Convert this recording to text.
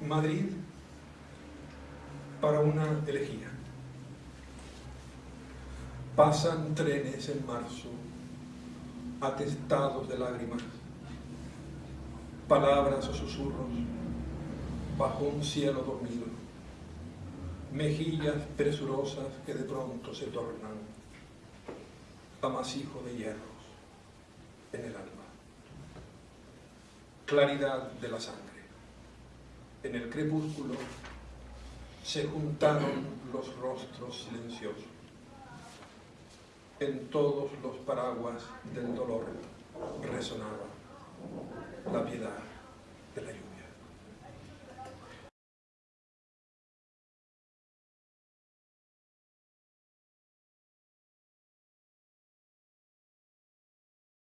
Madrid para una elegía. Pasan trenes en marzo, atestados de lágrimas, palabras o susurros, bajo un cielo dormido, mejillas presurosas que de pronto se tornan amasijo de hierros en el alma. Claridad de la sangre. En el crepúsculo se juntaron los rostros silenciosos. En todos los paraguas del dolor resonaba